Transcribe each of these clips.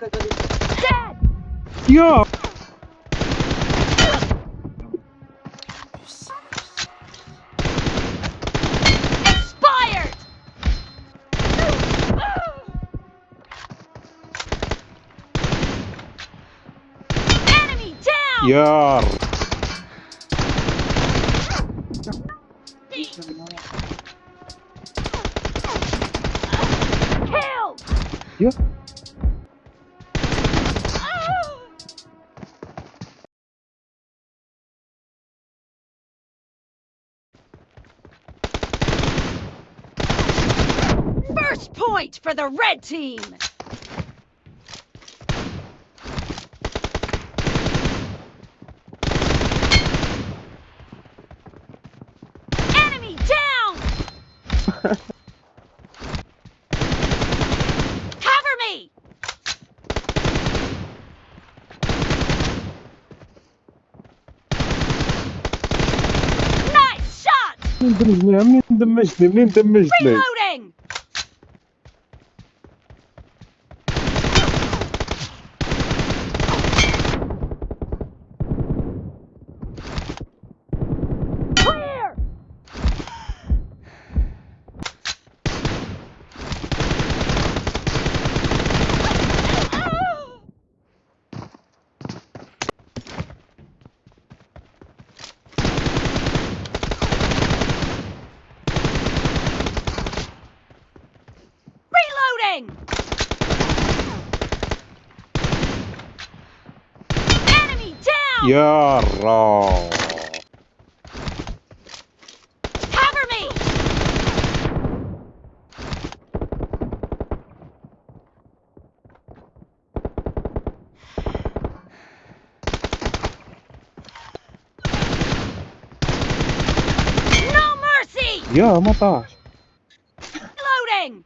Dad! Yo! Expired! Enemy! Yeah. First point for the red team! Enemy down! Cover me! Nice shot! منين دمجني منين دمجتني منين دمجتني Reloading! moving! Enemy down! You're. Cover me! No mercy! Yeah, my gosh. Loading!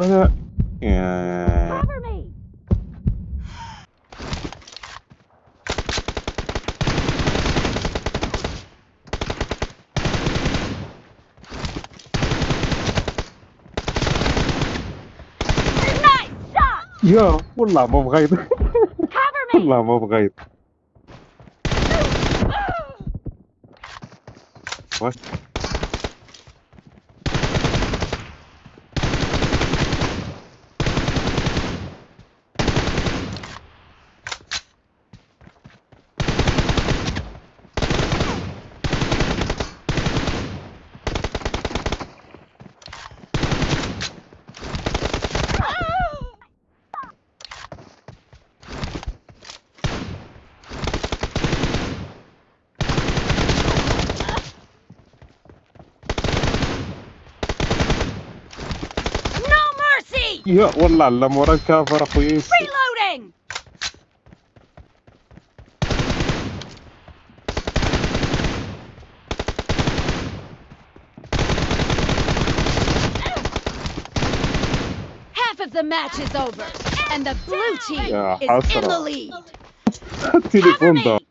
انا يا Cover me! Nice shot! يا والله ما بغيت Cover me! والله ما بغيت واش يا والله على مورا كافر اخويا Reloading! Half of the match is over, and the blue team يا is in the حسرة. lead. التليفون Cover ضاع me!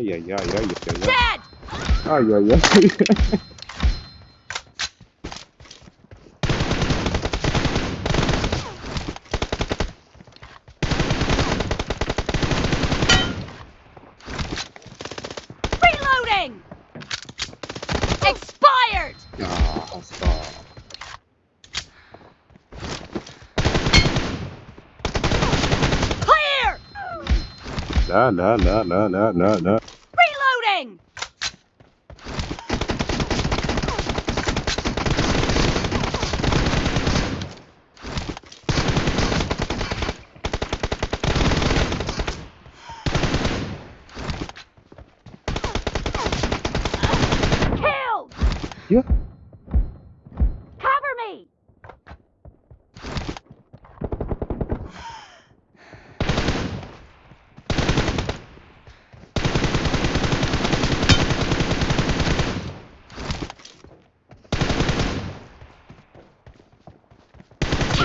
ay, ay, ay, ay, ay, ay. Ay, ay, ay. Reloading! Expired! Ah, stop. Clear! La la la la la la la.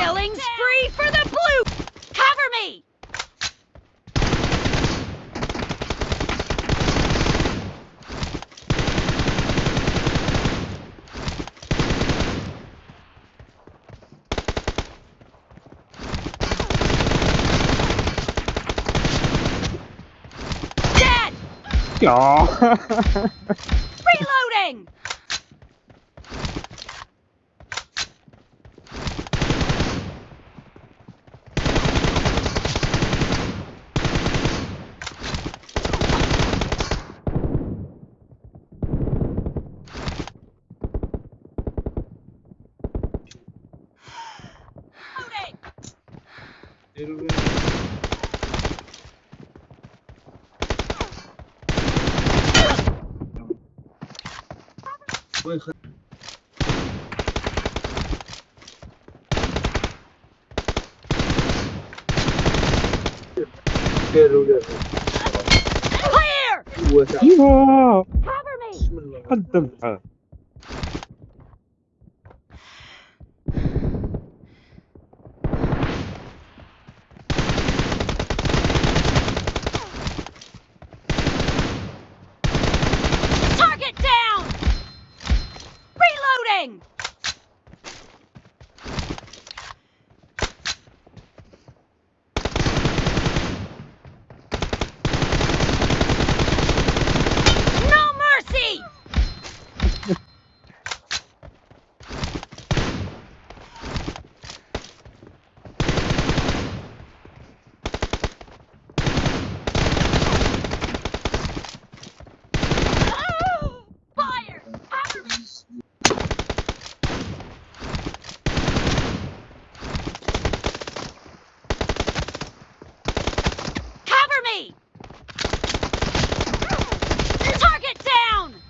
Killing spree for the blue! Cover me! Dead! จ๋อ Reloading! Reloading! وين خ... أيوه قدمت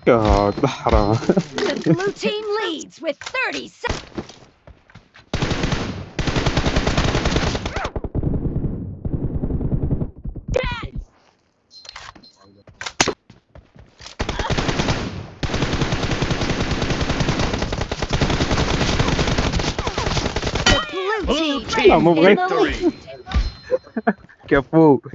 God, the blue team leads with 30 seconds. Blue team, blue team, team victory! Que fogo!